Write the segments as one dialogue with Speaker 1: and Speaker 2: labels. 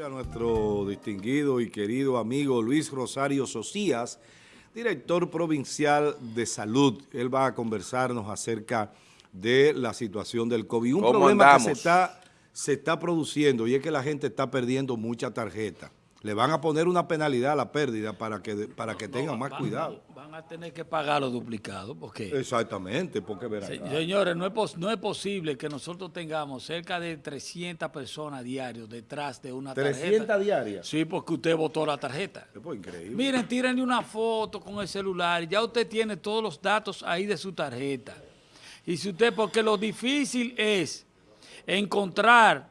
Speaker 1: Mira, nuestro distinguido y querido amigo Luis Rosario Socias, director provincial de salud. Él va a conversarnos acerca de la situación del COVID. Un problema que se está, se está produciendo y es que la gente está perdiendo mucha tarjeta le van a poner una penalidad a la pérdida para que para que tengan más cuidado.
Speaker 2: Van a tener que pagar los duplicados. Porque,
Speaker 1: Exactamente, porque verán.
Speaker 2: señores, no es, no es posible que nosotros tengamos cerca de 300 personas diarios detrás de una tarjeta.
Speaker 1: ¿300 diarias?
Speaker 2: Sí, porque usted votó la tarjeta.
Speaker 1: Es pues increíble.
Speaker 2: Miren, tírenle una foto con el celular. Ya usted tiene todos los datos ahí de su tarjeta. Y si usted, porque lo difícil es encontrar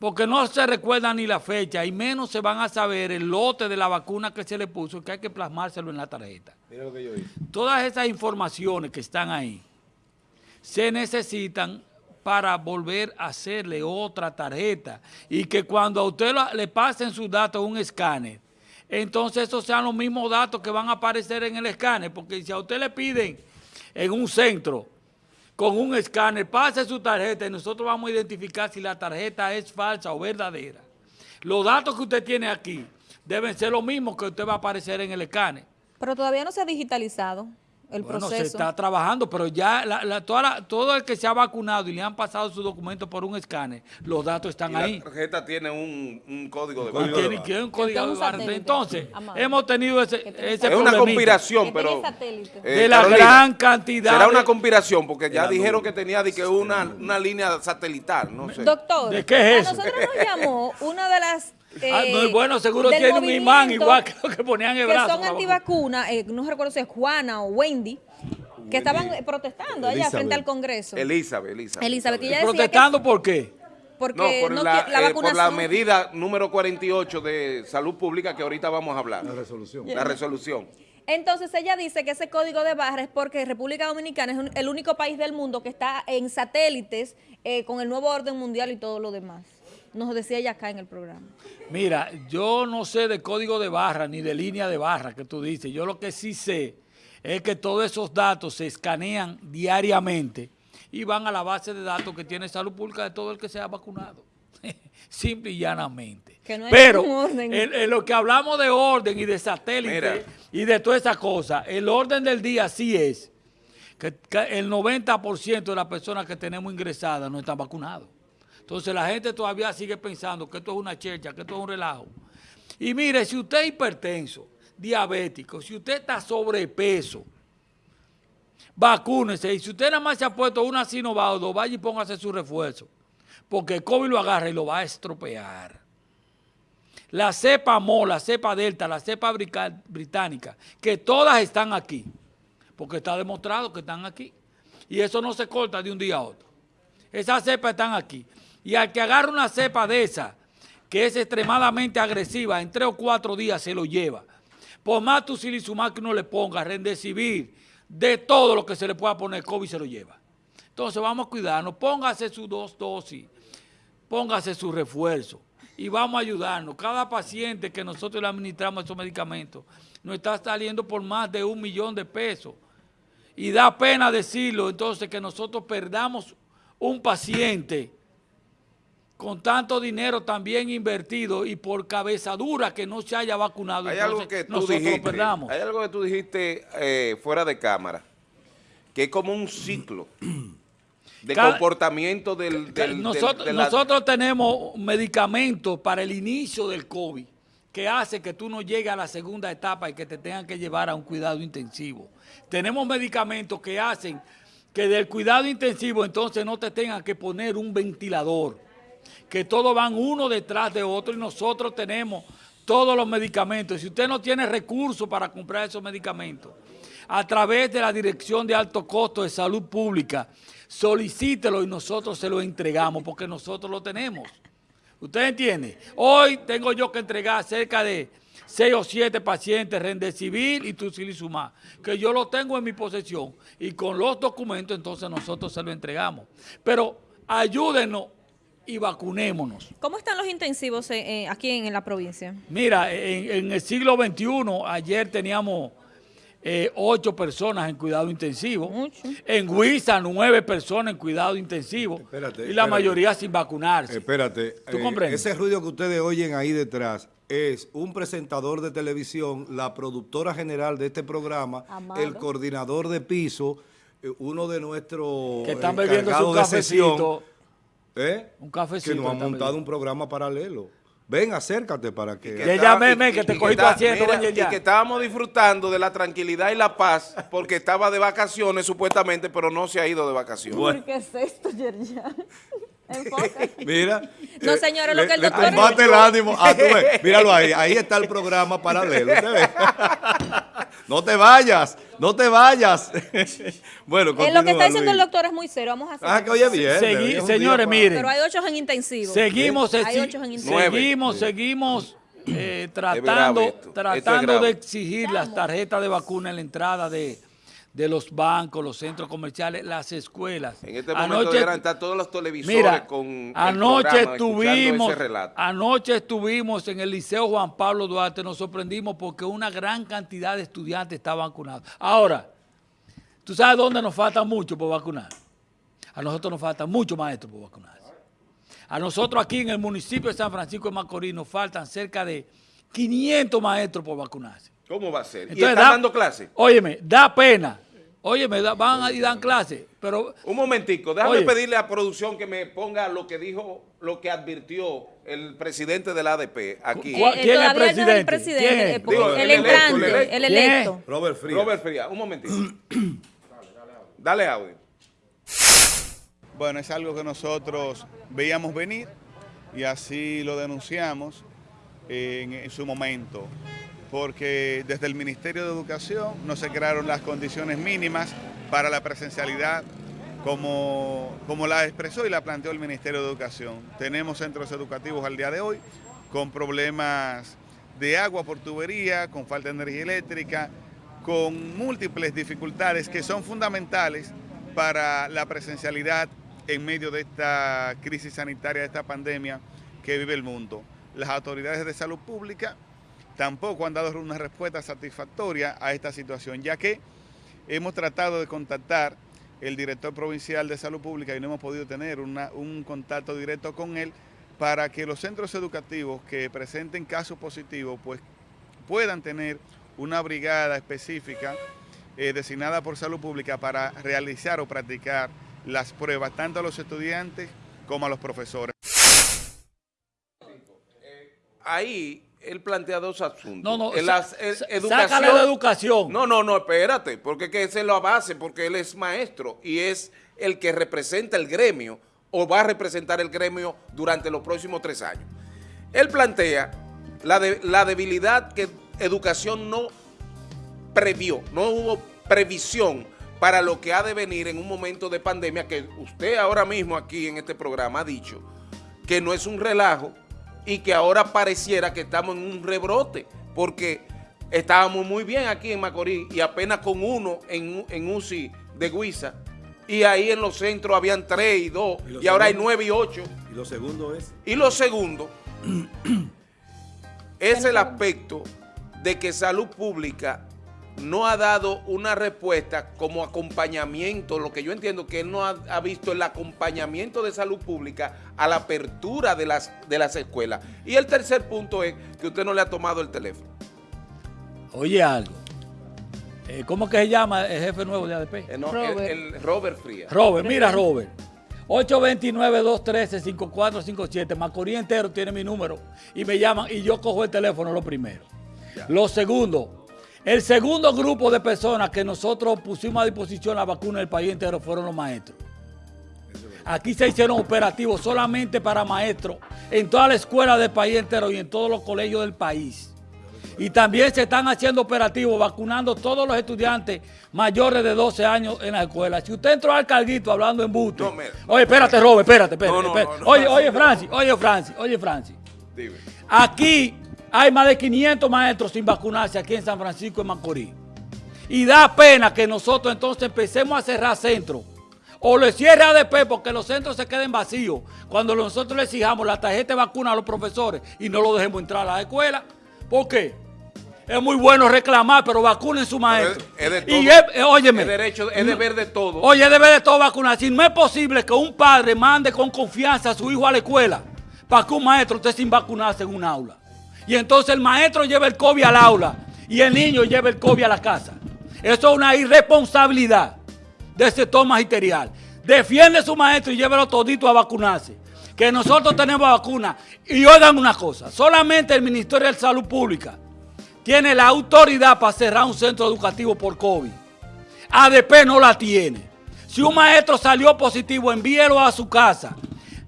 Speaker 2: porque no se recuerda ni la fecha y menos se van a saber el lote de la vacuna que se le puso, que hay que plasmárselo en la tarjeta.
Speaker 1: Mira lo que yo hice.
Speaker 2: Todas esas informaciones que están ahí se necesitan para volver a hacerle otra tarjeta y que cuando a usted le pasen sus datos un escáner, entonces esos sean los mismos datos que van a aparecer en el escáner, porque si a usted le piden en un centro con un escáner, pase su tarjeta y nosotros vamos a identificar si la tarjeta es falsa o verdadera. Los datos que usted tiene aquí deben ser los mismos que usted va a aparecer en el escáner.
Speaker 3: Pero todavía no se ha digitalizado el
Speaker 2: bueno,
Speaker 3: proceso.
Speaker 2: se está trabajando, pero ya la, toda todo el que se ha vacunado y le han pasado su documento por un escáner, los datos están ahí.
Speaker 4: La tarjeta tiene un, código de
Speaker 2: barra. Tiene, tiene un código de barra. Entonces, hemos tenido ese, ese
Speaker 4: Es una conspiración, pero...
Speaker 2: Eh, de la gran cantidad.
Speaker 4: Será una conspiración, porque ya dijeron que tenía de que una, una línea satelital, no sé.
Speaker 3: Doctor,
Speaker 2: ¿de qué es
Speaker 3: eso? a nosotros nos llamó una de las
Speaker 2: ah, no, eh, bueno, seguro tiene un imán igual que lo que ponían en el brazo.
Speaker 3: Que son antivacunas, eh, no recuerdo si es Juana o Wendy, que estaban protestando allá frente al Congreso.
Speaker 4: Elizabeth, Elizabeth.
Speaker 3: Elizabeth.
Speaker 2: ¿Protestando por qué?
Speaker 3: Porque
Speaker 4: por, la, eh, por la medida número 48 de salud pública que ahorita vamos a hablar.
Speaker 1: La resolución.
Speaker 4: La resolución.
Speaker 3: Entonces ella dice que ese código de barra es porque República Dominicana es el único país del mundo que está en satélites con el nuevo orden mundial y todo lo demás nos decía ella acá en el programa.
Speaker 2: Mira, yo no sé de código de barra ni de línea de barra que tú dices. Yo lo que sí sé es que todos esos datos se escanean diariamente y van a la base de datos que tiene salud pública de todo el que se ha vacunado. Simple y llanamente. Pero en, lo que hablamos de orden y de satélite y de todas esas cosas, el orden del día sí es que, que el 90% de las personas que tenemos ingresadas no están vacunados. Entonces la gente todavía sigue pensando que esto es una checha, que esto es un relajo. Y mire, si usted es hipertenso, diabético, si usted está sobrepeso, vacúnese. Y si usted nada más se ha puesto una Sinovac vaya y póngase su refuerzo. Porque el COVID lo agarra y lo va a estropear. La cepa MO, la cepa Delta, la cepa británica, que todas están aquí. Porque está demostrado que están aquí. Y eso no se corta de un día a otro. Esas cepas están aquí. Y al que agarra una cepa de esa, que es extremadamente agresiva, en tres o cuatro días se lo lleva. Por más tu que uno le ponga, rendecibir, de todo lo que se le pueda poner, COVID se lo lleva. Entonces vamos a cuidarnos, póngase sus dos dosis, póngase su refuerzo y vamos a ayudarnos. Cada paciente que nosotros le administramos esos medicamentos nos está saliendo por más de un millón de pesos. Y da pena decirlo, entonces, que nosotros perdamos un paciente con tanto dinero también invertido y por cabeza dura que no se haya vacunado,
Speaker 4: hay algo que tú dijiste, Hay algo que tú dijiste eh, fuera de cámara, que es como un ciclo de comportamiento del...
Speaker 2: nosotros, nosotros tenemos medicamentos para el inicio del COVID que hace que tú no llegues a la segunda etapa y que te tengan que llevar a un cuidado intensivo. Tenemos medicamentos que hacen que del cuidado intensivo entonces no te tengan que poner un ventilador que todos van uno detrás de otro y nosotros tenemos todos los medicamentos. Si usted no tiene recursos para comprar esos medicamentos, a través de la Dirección de Alto Costo de Salud Pública, solicítelo y nosotros se lo entregamos porque nosotros lo tenemos. ¿Usted entiende? Hoy tengo yo que entregar cerca de 6 o 7 pacientes Rendecivir y Tucilizumab, que yo lo tengo en mi posesión y con los documentos entonces nosotros se lo entregamos. Pero ayúdenos y vacunémonos.
Speaker 3: ¿Cómo están los intensivos eh, eh, aquí en, la provincia?
Speaker 2: Mira, en, el siglo XXI, ayer teníamos eh, ocho personas en cuidado intensivo. En Huiza, nueve personas en cuidado intensivo. y la mayoría sin vacunarse.
Speaker 1: Espérate. ¿Tú eh, comprendes? Ese ruido que ustedes oyen ahí detrás es un presentador de televisión, la productora general de este programa, el coordinador de piso, eh, uno de nuestros
Speaker 2: que están bebiendo su cafecito,
Speaker 1: ¿eh? un cafecito que nos ha montado un programa paralelo. Ven, acércate para que...
Speaker 2: que llámeme, que te cogí haciendo,
Speaker 4: Y que estábamos disfrutando de la tranquilidad y la paz porque estaba de vacaciones supuestamente, pero no se ha ido de vacaciones.
Speaker 3: ¿Por qué es esto, Yerjan?
Speaker 1: Mira.
Speaker 3: No, señores, lo que el doctor...
Speaker 1: Le combate el ánimo. Ah, tú ves, míralo ahí. Ahí está el programa paralelo. No te vayas, no te vayas. bueno,
Speaker 3: eh, Lo que está diciendo el doctor es muy serio. Vamos a hacer.
Speaker 1: Ah, que oye bien.
Speaker 2: señores, miren.
Speaker 3: Pero hay ocho en intensivo.
Speaker 2: Seguimos, hay ocho en intensivo. Seguimos, seguimos eh, tratando, tratando de exigir las tarjetas de vacuna en la entrada de de los bancos, los centros comerciales, las escuelas.
Speaker 4: En este momento anoche, estar todos los televisores con
Speaker 2: anoche estuvimos, Anoche estuvimos en el Liceo Juan Pablo Duarte, nos sorprendimos porque una gran cantidad de estudiantes estaban vacunados. Ahora, ¿tú sabes dónde nos falta mucho por vacunar? A nosotros nos falta mucho maestros por vacunar. A nosotros aquí en el municipio de San Francisco de Macorís nos faltan cerca de 500 maestros por vacunarse.
Speaker 4: ¿Cómo va a ser? ¿Y están dando clase?
Speaker 2: Óyeme, da pena. Óyeme, van y dan clase, pero...
Speaker 4: Un momentico, déjame pedirle a producción que me ponga lo que dijo, lo que advirtió el presidente del ADP aquí.
Speaker 2: ¿Quién es el presidente? el presidente,
Speaker 3: el, entrante, el electo.
Speaker 1: Robert Frías.
Speaker 4: Robert Frías, un momentito. dale, audio.
Speaker 5: Bueno, es algo que nosotros veíamos venir y así lo denunciamos en su momento porque desde el Ministerio de Educación no se crearon las condiciones mínimas para la presencialidad como, como la expresó y la planteó el Ministerio de Educación. Tenemos centros educativos al día de hoy con problemas de agua por tubería, con falta de energía eléctrica, con múltiples dificultades que son fundamentales para la presencialidad en medio de esta crisis sanitaria, de esta pandemia que vive el mundo. Las autoridades de salud pública tampoco han dado una respuesta satisfactoria a esta situación, ya que hemos tratado de contactar el director provincial de salud pública y no hemos podido tener un contacto directo con él para que los centros educativos que presenten casos positivos pues, puedan tener una brigada específica eh, designada por salud pública para realizar o practicar las pruebas tanto a los estudiantes como a los profesores.
Speaker 4: Ahí él plantea dos asuntos.
Speaker 2: No, no, la educación.
Speaker 4: No, no, no, espérate, porque que ese es la base, porque él es maestro y es el que representa el gremio o va a representar el gremio durante los próximos tres años. Él plantea la, la debilidad que educación no previó, no hubo previsión para lo que ha de venir en un momento de pandemia que usted ahora mismo aquí en este programa ha dicho que no es un relajo, y que ahora pareciera que estamos en un rebrote, porque estábamos muy bien aquí en Macorís y apenas con uno en, en UCI de Guisa, y ahí en los centros habían tres y dos, y, ahora hay nueve y ocho.
Speaker 1: ¿Y lo segundo es?
Speaker 4: Y lo segundo es el aspecto de que salud pública no ha dado una respuesta como acompañamiento, lo que yo entiendo que él no ha, visto el acompañamiento de salud pública a la apertura de las, de las escuelas. Y el tercer punto es que usted no le ha tomado el teléfono.
Speaker 2: Oye algo, eh, ¿cómo que se llama el jefe nuevo de ADP?
Speaker 4: Eh, Robert. El, Robert Frías.
Speaker 2: Robert, mira Robert. 829-213-5457. Macorís entero tiene mi número y me llaman y yo cojo el teléfono lo primero. Lo segundo, el segundo grupo de personas que nosotros pusimos a disposición la vacuna del país entero fueron los maestros. Aquí se hicieron operativos solamente para maestros en todas las escuelas del país entero y en todos los colegios del país. Y también se están haciendo operativos vacunando todos los estudiantes mayores de 12 años en la escuela. Si usted entró al carguito hablando en busto. oye, espérate, Robert, espérate, espérate. oye, oye, Francis, oye, Francis, oye, Francis. Aquí hay más de 500 maestros sin vacunarse aquí en San Francisco de Macorís. Y da pena que nosotros entonces empecemos a cerrar centros. O le cierre ADP porque los centros se queden vacíos. Cuando nosotros le exijamos la tarjeta de vacuna a los profesores y no lo dejemos entrar a la escuela. ¿Por qué? Es muy bueno reclamar, pero vacunen su maestro.
Speaker 4: es de
Speaker 2: y
Speaker 4: todo.
Speaker 2: es, óyeme.
Speaker 4: Es derecho, es deber de todo.
Speaker 2: Oye, debe de todo vacunar. Si no es posible que un padre mande con confianza a su hijo a la escuela para que un maestro esté sin vacunarse en un aula. Y entonces el maestro lleva el COVID al aula y el niño lleva el COVID a la casa. Eso es una irresponsabilidad del sector magisterial. Defiende a su maestro y llévelo todito a vacunarse. Que nosotros tenemos vacuna. Y oigan una cosa, solamente el Ministerio de Salud Pública tiene la autoridad para cerrar un centro educativo por COVID. ADP no la tiene. Si un maestro salió positivo, envíelo a su casa.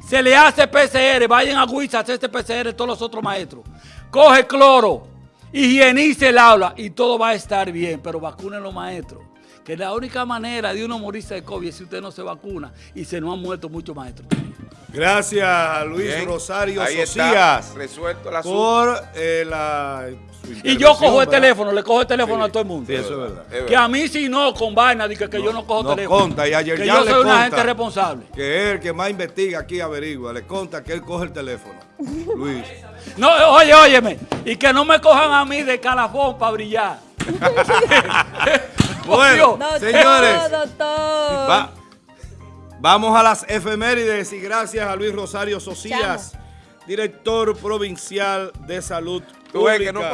Speaker 2: Se le hace PCR, vayan a Huiza a hacerse PCR todos los otros maestros. Coge cloro, higienice el aula y todo va a estar bien, pero vacunen los maestros. Que la única manera de uno morirse de COVID es si usted no se vacuna y se nos han muerto muchos maestros.
Speaker 1: Gracias Luis
Speaker 4: Bien,
Speaker 1: Rosario
Speaker 4: ahí está, resuelto el asunto.
Speaker 1: por eh, la
Speaker 2: Y yo cojo el teléfono, le cojo el teléfono
Speaker 1: Sí,
Speaker 2: a todo el mundo.
Speaker 1: Sí, eso es verdad.
Speaker 4: Es
Speaker 2: Que a mí si no, con vaina, dice que yo no cojo
Speaker 1: no
Speaker 2: teléfono.
Speaker 1: conta, y ayer
Speaker 2: que
Speaker 1: ya
Speaker 2: yo
Speaker 1: le
Speaker 2: soy una
Speaker 1: conta.
Speaker 2: gente responsable.
Speaker 1: Que es el que más investiga aquí averigua, le conta que él coge el teléfono. Luis.
Speaker 2: No, oye, óyeme. Y que no me cojan a mí de calafón para brillar.
Speaker 1: Bueno,
Speaker 3: Doctor,
Speaker 1: señores,
Speaker 3: doctor.
Speaker 1: va- vamos a las efemérides y gracias a Luis Rosario Socias, director provincial de salud
Speaker 4: Tú ves que
Speaker 1: Pública.